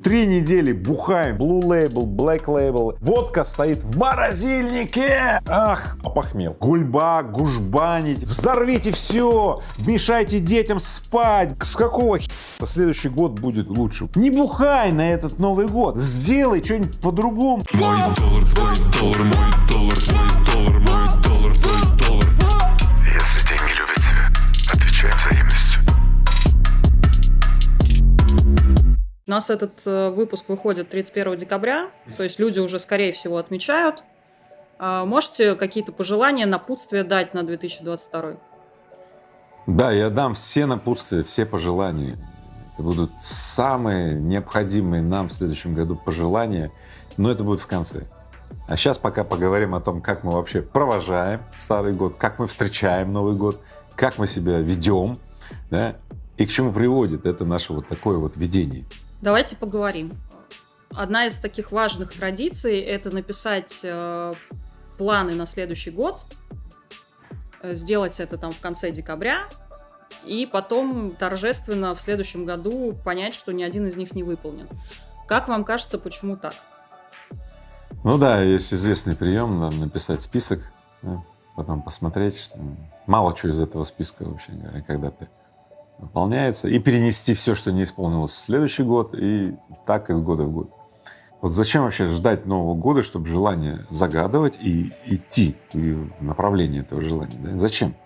Три недели бухаем, Blue Label, Black Label, водка стоит в морозильнике. Ах, опохмел. Гульба, гужбанить, взорвите все, мешайте детям спать. С какого хера следующий год будет лучше? Не бухай на этот Новый год, сделай что-нибудь по-другому. Мой доллар, твой доллар, мой доллар, У нас этот э, выпуск выходит 31 декабря, то есть люди уже, скорее всего, отмечают. А можете какие-то пожелания, напутствия дать на 2022? Да, я дам все напутствия, все пожелания. Это будут самые необходимые нам в следующем году пожелания, но это будет в конце. А сейчас пока поговорим о том, как мы вообще провожаем Старый год, как мы встречаем Новый год, как мы себя ведем, да, и к чему приводит это наше вот такое вот видение. Давайте поговорим. Одна из таких важных традиций – это написать э, планы на следующий год, э, сделать это там в конце декабря, и потом торжественно в следующем году понять, что ни один из них не выполнен. Как вам кажется, почему так? Ну да, есть известный прием, написать список, да, потом посмотреть, что мало чего из этого списка вообще говоря, когда-то выполняется, и перенести все, что не исполнилось в следующий год, и так из года в год. Вот зачем вообще ждать Нового года, чтобы желание загадывать и идти в направлении этого желания? Да? Зачем?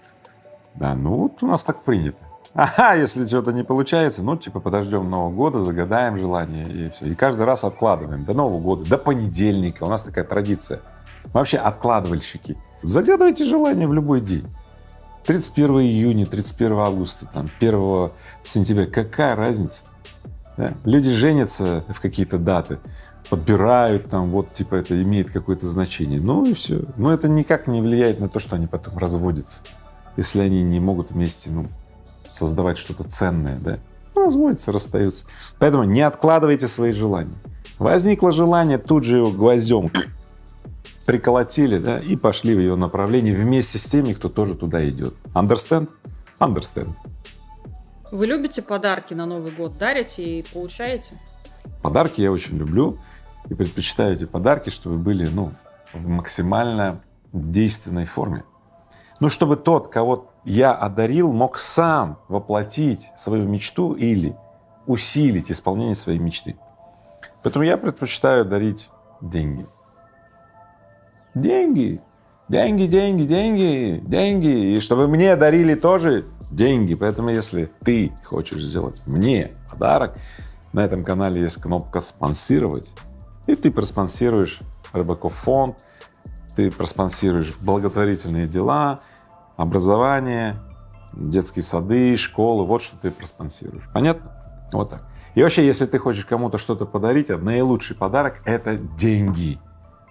Да, ну вот у нас так принято. Ага, если что-то не получается, ну типа подождем Нового года, загадаем желание и все. И каждый раз откладываем до Нового года, до понедельника. У нас такая традиция. Вообще откладывальщики. Загадывайте желание в любой день. 31 июня, 31 августа, там, 1 сентября, какая разница? Да? Люди женятся в какие-то даты, подбирают там, вот типа это имеет какое-то значение, ну и все. Но это никак не влияет на то, что они потом разводятся, если они не могут вместе ну, создавать что-то ценное, да? Ну, разводятся, расстаются. Поэтому не откладывайте свои желания. Возникло желание, тут же его гвоздем приколотили, да, и пошли в ее направлении вместе с теми, кто тоже туда идет. Understand? Understand. Вы любите подарки на Новый год? Дарите и получаете? Подарки я очень люблю и предпочитаю эти подарки, чтобы были, ну, в максимально действенной форме. Ну, чтобы тот, кого я одарил, мог сам воплотить свою мечту или усилить исполнение своей мечты. Поэтому я предпочитаю дарить деньги. Деньги, деньги, деньги, деньги, деньги. И чтобы мне дарили тоже деньги. Поэтому если ты хочешь сделать мне подарок, на этом канале есть кнопка «Спонсировать», и ты проспонсируешь Рыбаков фонд, ты проспонсируешь благотворительные дела, образование, детские сады, школы, вот что ты проспонсируешь. Понятно? Вот так. И вообще, если ты хочешь кому-то что-то подарить, наилучший подарок — это деньги.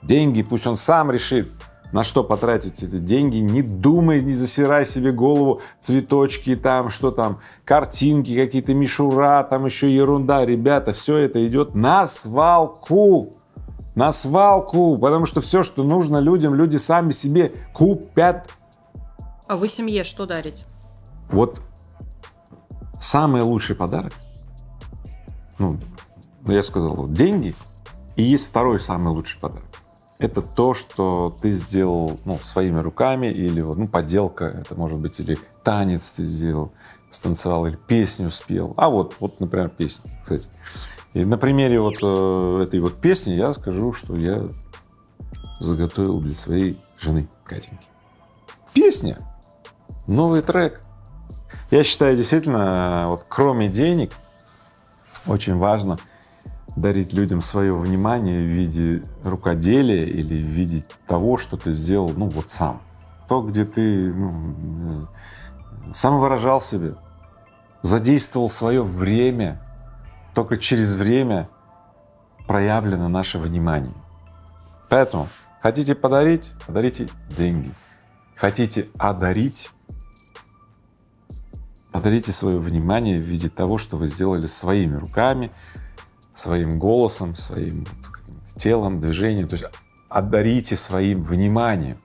Деньги, пусть он сам решит, на что потратить эти деньги, не думай, не засирай себе голову, цветочки там, что там, картинки какие-то, мишура, там еще ерунда. Ребята, все это идет на свалку, на свалку, потому что все, что нужно людям, люди сами себе купят. А вы семье что дарите? Вот самый лучший подарок, ну, я сказал, деньги, и есть второй самый лучший подарок это то, что ты сделал ну, своими руками или ну, поделка, это может быть или танец ты сделал, станцевал или песню спел. А вот, вот, например, песня, кстати. И на примере вот э, этой вот песни я скажу, что я заготовил для своей жены Катеньки. Песня, новый трек. Я считаю, действительно, вот кроме денег очень важно — дарить людям свое внимание в виде рукоделия или в виде того, что ты сделал, ну вот сам. То, где ты ну, сам выражал себя, задействовал свое время, только через время проявлено наше внимание. Поэтому хотите подарить — подарите деньги. Хотите одарить — подарите свое внимание в виде того, что вы сделали своими руками, своим голосом, своим телом, движением, то есть одарите своим вниманием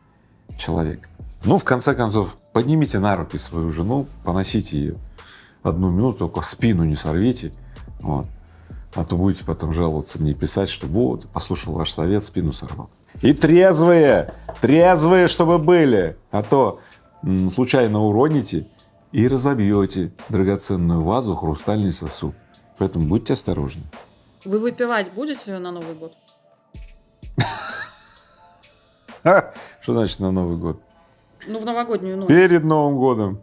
человека. Ну, в конце концов, поднимите на руки свою жену, поносите ее одну минуту, только спину не сорвите, вот. А то будете потом жаловаться мне, писать, что вот, послушал ваш совет, спину сорвал. И трезвые, трезвые, чтобы были, а то случайно уроните и разобьете драгоценную вазу, хрустальный сосуд. Поэтому будьте осторожны. Вы выпивать будете на Новый год? Что значит на Новый год? Ну, в новогоднюю ночь. Перед Новым годом,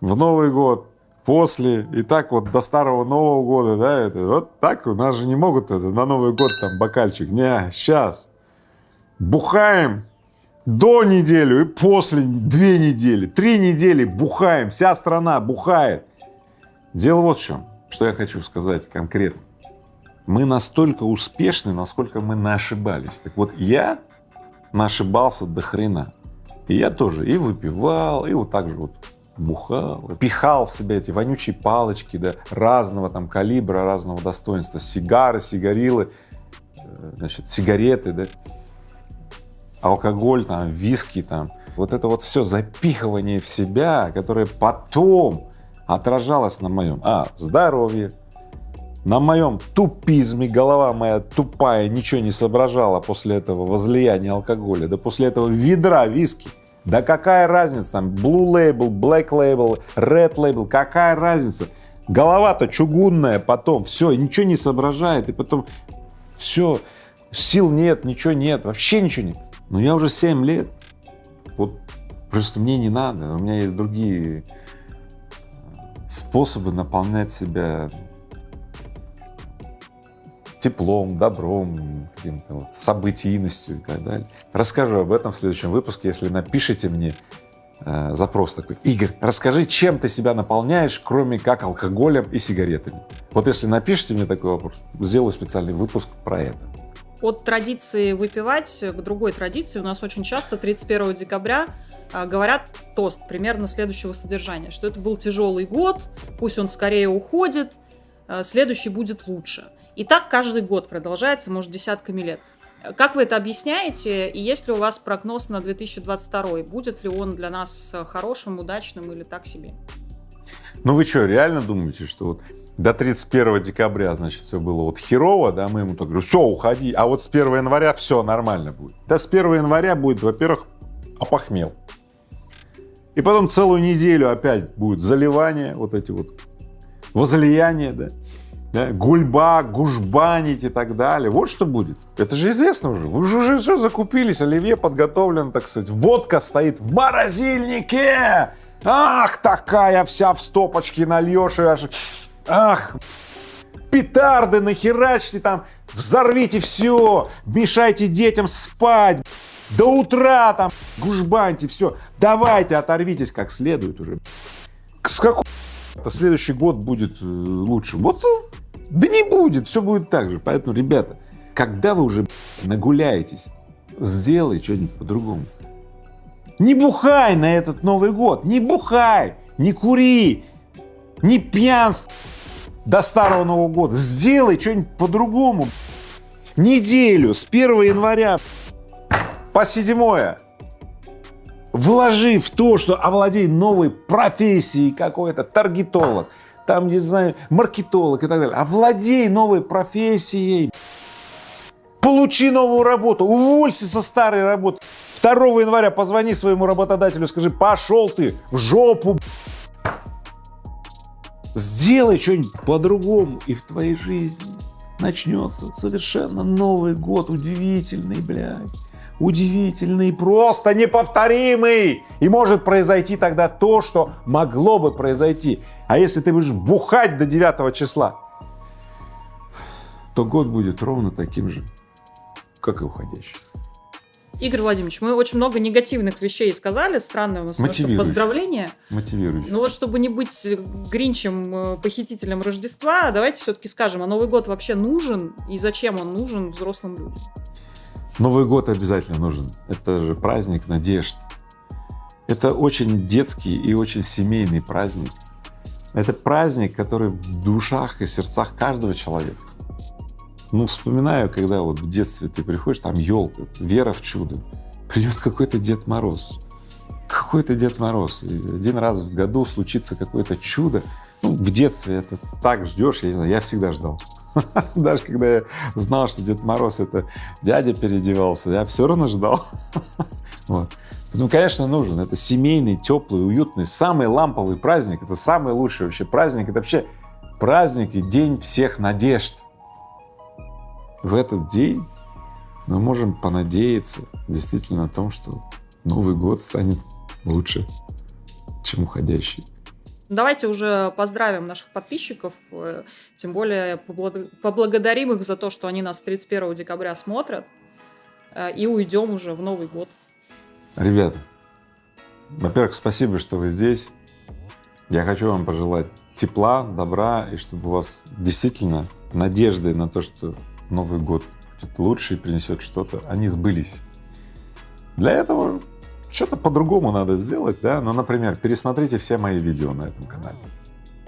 в Новый год, после, и так вот до Старого Нового года, да, это вот так у нас же не могут это на Новый год там бокальчик, не, сейчас бухаем до неделю и после две недели, три недели бухаем, вся страна бухает. Дело вот в чем, что я хочу сказать конкретно. Мы настолько успешны, насколько мы нашибались. Так вот, я нашибался до хрена. И я тоже и выпивал, и вот так же вот бухал, пихал в себя эти вонючие палочки, да, разного там калибра, разного достоинства, сигары, сигарилы, э, значит, сигареты, да, алкоголь, там, виски, там, вот это вот все запихивание в себя, которое потом отражалось на моем, а, здоровье, на моем тупизме, голова моя тупая, ничего не соображала после этого возлияния алкоголя, да после этого ведра виски. Да какая разница там, Blue Label, Black Label, Red Label, какая разница? Голова-то чугунная потом, все, ничего не соображает, и потом все, сил нет, ничего нет, вообще ничего нет. Но я уже 7 лет, вот просто мне не надо, у меня есть другие способы наполнять себя теплом, добром, каким-то вот событийностью и так далее. Расскажу об этом в следующем выпуске, если напишите мне э, запрос такой. Игорь, расскажи, чем ты себя наполняешь, кроме как алкоголем и сигаретами. Вот если напишите мне такой вопрос, сделаю специальный выпуск про это. От традиции выпивать к другой традиции у нас очень часто 31 декабря а, говорят тост примерно следующего содержания, что это был тяжелый год, пусть он скорее уходит, а, следующий будет лучше. И так каждый год продолжается, может, десятками лет. Как вы это объясняете? И есть ли у вас прогноз на 2022? Будет ли он для нас хорошим, удачным или так себе? Ну вы что, реально думаете, что вот до 31 декабря, значит, все было вот херово, да, мы ему так говорим, все, уходи, а вот с 1 января все нормально будет. Да с 1 января будет, во-первых, опохмел. И потом целую неделю опять будет заливание, вот эти вот возлияние, да, да, гульба, гужбанить и так далее. Вот что будет. Это же известно уже. Вы же уже все закупились, оливье подготовлен, так сказать. Водка стоит в морозильнике. Ах, такая вся в стопочке нальешь и аж... Ах, петарды нахерачьте там, взорвите все, мешайте детям спать, до утра там, гужбаньте, все, давайте оторвитесь как следует уже. С какого следующий год будет э, лучше? Вот э, да не будет, все будет так же. Поэтому, ребята, когда вы уже нагуляетесь, сделай что-нибудь по-другому. Не бухай на этот Новый год, не бухай, не кури, не пьянствуй до Старого Нового года. Сделай что-нибудь по-другому. Неделю с 1 января по 7 вложи в то, что овладей новой профессией какой-то, таргетолог, там, не знаю, маркетолог и так далее. Овладей новой профессией. Получи новую работу, уволься со старой работы. 2 января позвони своему работодателю, скажи, пошел ты в жопу. Сделай что-нибудь по-другому, и в твоей жизни начнется совершенно новый год, удивительный, блядь удивительный, просто неповторимый. И может произойти тогда то, что могло бы произойти. А если ты будешь бухать до 9 числа, то год будет ровно таким же, как и уходящий. Игорь Владимирович, мы очень много негативных вещей сказали, странное у нас поздравление. Мотивирующее. Ну вот, чтобы не быть гринчем, э, похитителем Рождества, давайте все-таки скажем, а Новый год вообще нужен и зачем он нужен взрослым людям? Новый год обязательно нужен. Это же праздник надежд. Это очень детский и очень семейный праздник. Это праздник, который в душах и сердцах каждого человека. Ну, вспоминаю, когда вот в детстве ты приходишь, там елка, вера в чудо, придет какой-то Дед Мороз, какой-то Дед Мороз, и один раз в году случится какое-то чудо. Ну, в детстве это так ждешь, я я всегда ждал. Даже когда я знал, что Дед Мороз это дядя переодевался, я все равно ждал. Вот. Ну, конечно, нужен. Это семейный, теплый, уютный, самый ламповый праздник. Это самый лучший вообще праздник. Это вообще праздник и день всех надежд. В этот день мы можем понадеяться действительно на том, что Новый год станет лучше, чем уходящий. Давайте уже поздравим наших подписчиков, э, тем более поблагодарим их за то, что они нас 31 декабря смотрят, э, и уйдем уже в Новый год. Ребята, во-первых, спасибо, что вы здесь. Я хочу вам пожелать тепла, добра, и чтобы у вас действительно надежды на то, что Новый год будет лучше и принесет что-то, они сбылись. Для этого что-то по-другому надо сделать, да, ну, например, пересмотрите все мои видео на этом канале.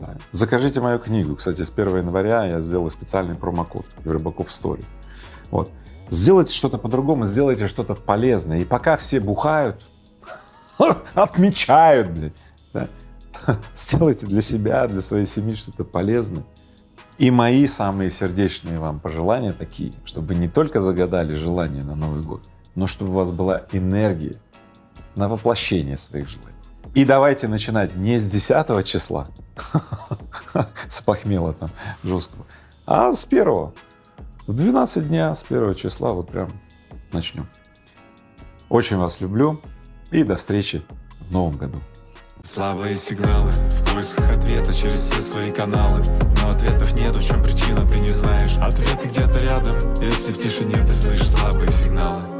Да. Закажите мою книгу. Кстати, с 1 января я сделал специальный промокод Рыбаков Стори. Вот. Сделайте что-то по-другому, сделайте что-то полезное. И пока все бухают, отмечают, блядь, да, сделайте для себя, для своей семьи что-то полезное. И мои самые сердечные вам пожелания такие, чтобы вы не только загадали желание на Новый год, но чтобы у вас была энергия на воплощение своих желаний. И давайте начинать не с 10 числа, с похмела там жесткого, а с первого. В 12 дня с первого числа вот прям начнем. Очень вас люблю и до встречи в новом году. Слабые сигналы в поисках ответа через все свои каналы Но ответов нету, в чем причина, ты не знаешь Ответы где-то рядом, если в тишине ты слышишь слабые сигналы